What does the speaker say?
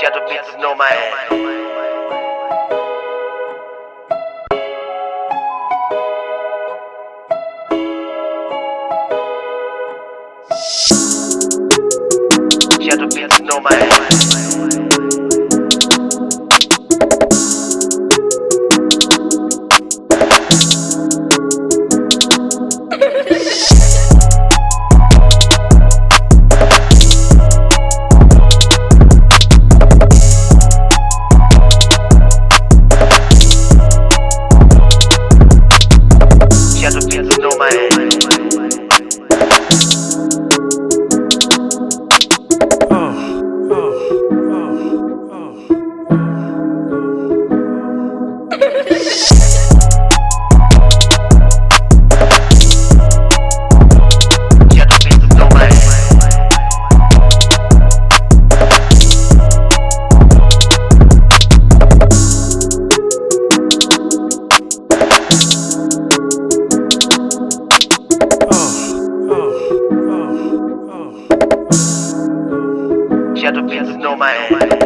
Shadow bitches know my ass. Shadow bitches know my ass. Shadow bitches know my ass.